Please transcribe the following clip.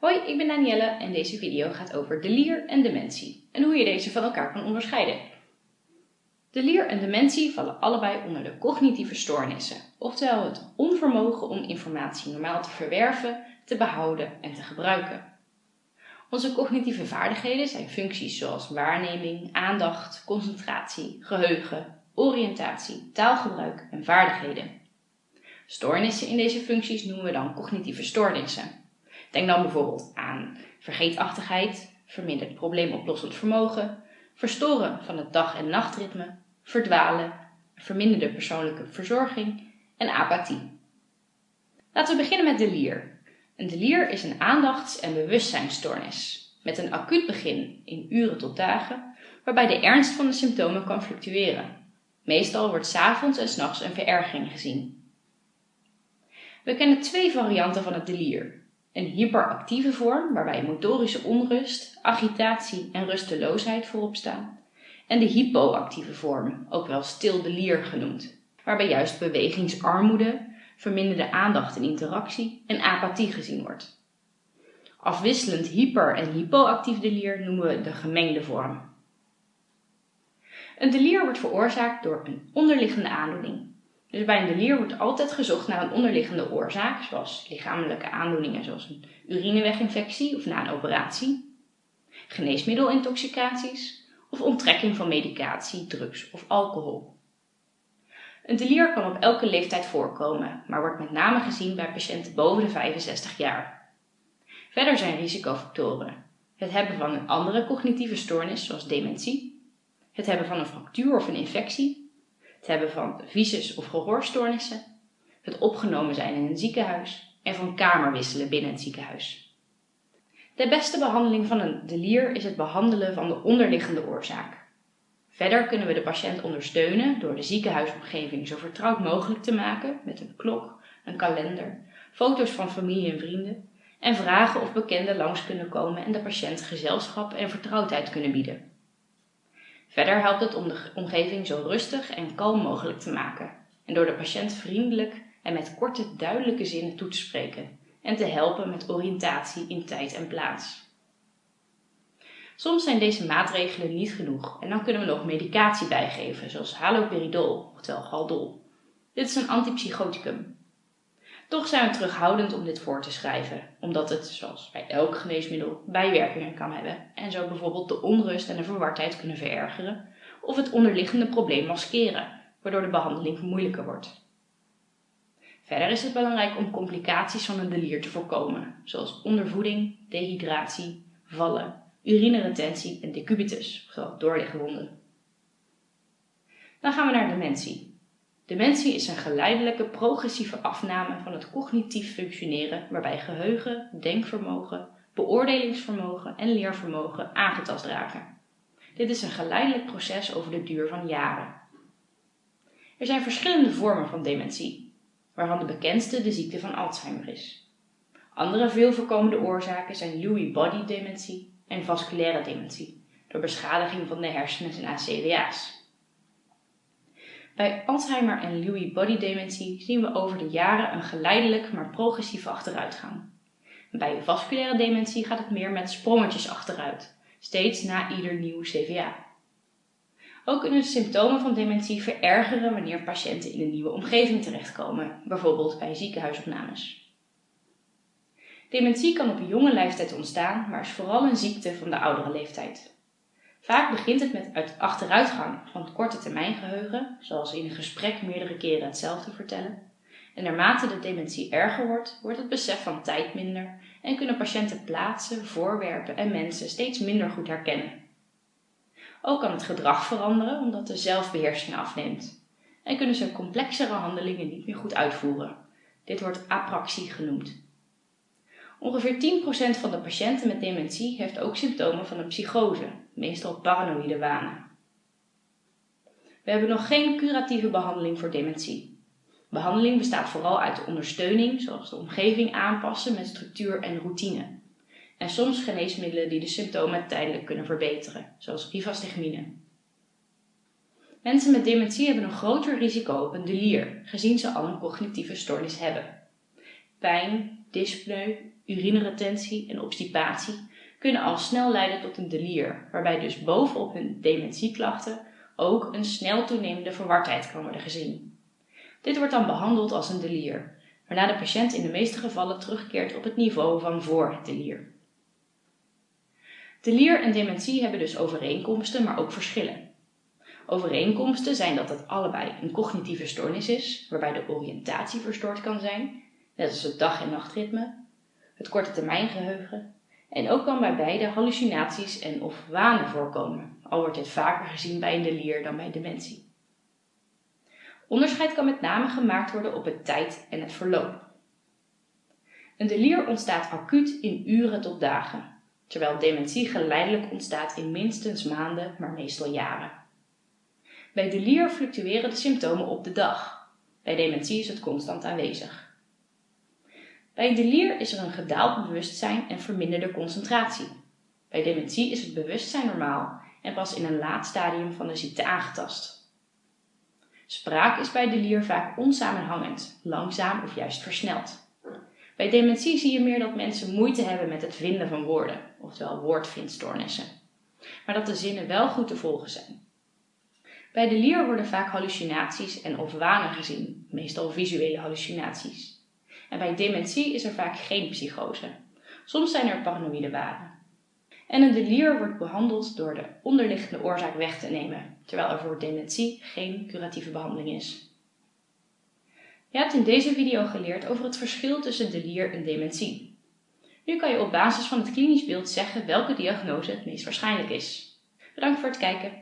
Hoi, ik ben Danielle en deze video gaat over delier en dementie en hoe je deze van elkaar kan onderscheiden. Delier en dementie vallen allebei onder de cognitieve stoornissen, oftewel het onvermogen om informatie normaal te verwerven, te behouden en te gebruiken. Onze cognitieve vaardigheden zijn functies zoals waarneming, aandacht, concentratie, geheugen, oriëntatie, taalgebruik en vaardigheden. Stoornissen in deze functies noemen we dan cognitieve stoornissen. Denk dan bijvoorbeeld aan vergeetachtigheid, verminderd probleemoplossend vermogen, verstoren van het dag- en nachtritme, verdwalen, verminderde persoonlijke verzorging en apathie. Laten we beginnen met delier. Een delier is een aandachts- en bewustzijnstoornis met een acuut begin in uren tot dagen, waarbij de ernst van de symptomen kan fluctueren. Meestal wordt s'avonds en s'nachts een verergering gezien. We kennen twee varianten van het delier. Een hyperactieve vorm, waarbij motorische onrust, agitatie en rusteloosheid voorop staan. En de hypoactieve vorm, ook wel stil delier genoemd, waarbij juist bewegingsarmoede, verminderde aandacht en interactie en apathie gezien wordt. Afwisselend hyper- en hypoactief delier noemen we de gemengde vorm. Een delier wordt veroorzaakt door een onderliggende aandoening, dus bij een delier wordt altijd gezocht naar een onderliggende oorzaak, zoals lichamelijke aandoeningen zoals een urineweginfectie of na een operatie, geneesmiddelintoxicaties of onttrekking van medicatie, drugs of alcohol. Een delier kan op elke leeftijd voorkomen, maar wordt met name gezien bij patiënten boven de 65 jaar. Verder zijn risicofactoren het hebben van een andere cognitieve stoornis, zoals dementie, het hebben van een fractuur of een infectie het hebben van visus- of gehoorstoornissen, het opgenomen zijn in een ziekenhuis en van kamerwisselen binnen het ziekenhuis. De beste behandeling van een delier is het behandelen van de onderliggende oorzaak. Verder kunnen we de patiënt ondersteunen door de ziekenhuisomgeving zo vertrouwd mogelijk te maken met een klok, een kalender, foto's van familie en vrienden en vragen of bekenden langs kunnen komen en de patiënt gezelschap en vertrouwdheid kunnen bieden. Verder helpt het om de omgeving zo rustig en kalm mogelijk te maken en door de patiënt vriendelijk en met korte, duidelijke zinnen toe te spreken en te helpen met oriëntatie in tijd en plaats. Soms zijn deze maatregelen niet genoeg en dan kunnen we nog medicatie bijgeven, zoals haloperidol, oftewel Haldol. Dit is een antipsychoticum toch zijn we terughoudend om dit voor te schrijven, omdat het, zoals bij elk geneesmiddel, bijwerkingen kan hebben en zo bijvoorbeeld de onrust en de verwardheid kunnen verergeren of het onderliggende probleem maskeren, waardoor de behandeling moeilijker wordt. Verder is het belangrijk om complicaties van een delier te voorkomen, zoals ondervoeding, dehydratie, vallen, urineretentie en decubitus, oftewel doorligwonden. Dan gaan we naar dementie. Dementie is een geleidelijke progressieve afname van het cognitief functioneren waarbij geheugen, denkvermogen, beoordelingsvermogen en leervermogen aangetast raken. Dit is een geleidelijk proces over de duur van jaren. Er zijn verschillende vormen van dementie, waarvan de bekendste de ziekte van Alzheimer is. Andere veel voorkomende oorzaken zijn Lewy body dementie en vasculaire dementie, door beschadiging van de hersenen en ACVA's. Bij Alzheimer en Lewy body dementie zien we over de jaren een geleidelijk maar progressieve achteruitgang. Bij vasculaire dementie gaat het meer met sprongetjes achteruit, steeds na ieder nieuw CVA. Ook kunnen de symptomen van dementie verergeren wanneer patiënten in een nieuwe omgeving terechtkomen, bijvoorbeeld bij ziekenhuisopnames. Dementie kan op jonge leeftijd ontstaan, maar is vooral een ziekte van de oudere leeftijd. Vaak begint het met achteruitgang van het korte termijn geheugen, zoals in een gesprek meerdere keren hetzelfde vertellen. En naarmate de dementie erger wordt, wordt het besef van tijd minder en kunnen patiënten plaatsen, voorwerpen en mensen steeds minder goed herkennen. Ook kan het gedrag veranderen omdat de zelfbeheersing afneemt en kunnen ze complexere handelingen niet meer goed uitvoeren. Dit wordt apraxie genoemd. Ongeveer 10% van de patiënten met dementie heeft ook symptomen van een psychose, meestal paranoïde wanen. We hebben nog geen curatieve behandeling voor dementie. Behandeling bestaat vooral uit de ondersteuning, zoals de omgeving aanpassen met structuur en routine. En soms geneesmiddelen die de symptomen tijdelijk kunnen verbeteren, zoals rivastigmine. Mensen met dementie hebben een groter risico op een delier, gezien ze al een cognitieve stoornis hebben. Pijn, dyspneu, urineretentie en obstipatie kunnen al snel leiden tot een delier, waarbij dus bovenop hun dementieklachten ook een snel toenemende verwardheid kan worden gezien. Dit wordt dan behandeld als een delier, waarna de patiënt in de meeste gevallen terugkeert op het niveau van voor het delier. Delier en dementie hebben dus overeenkomsten, maar ook verschillen. Overeenkomsten zijn dat het allebei een cognitieve stoornis is, waarbij de oriëntatie verstoord kan zijn, net als het dag- en nachtritme, het korte termijngeheugen, en ook kan bij beide hallucinaties en of wanen voorkomen, al wordt dit vaker gezien bij een delier dan bij dementie. Onderscheid kan met name gemaakt worden op het tijd en het verloop. Een delier ontstaat acuut in uren tot dagen, terwijl dementie geleidelijk ontstaat in minstens maanden, maar meestal jaren. Bij delier fluctueren de symptomen op de dag. Bij dementie is het constant aanwezig. Bij delier is er een gedaald bewustzijn en verminderde concentratie. Bij dementie is het bewustzijn normaal en pas in een laat stadium van de ziekte aangetast. Spraak is bij delier vaak onsamenhangend, langzaam of juist versneld. Bij dementie zie je meer dat mensen moeite hebben met het vinden van woorden, oftewel woordvindstoornissen, maar dat de zinnen wel goed te volgen zijn. Bij de lier worden vaak hallucinaties en of wanen gezien, meestal visuele hallucinaties. En bij dementie is er vaak geen psychose. Soms zijn er paranoïde wanen. En een delier wordt behandeld door de onderliggende oorzaak weg te nemen, terwijl er voor dementie geen curatieve behandeling is. Je hebt in deze video geleerd over het verschil tussen delier en dementie. Nu kan je op basis van het klinisch beeld zeggen welke diagnose het meest waarschijnlijk is. Bedankt voor het kijken.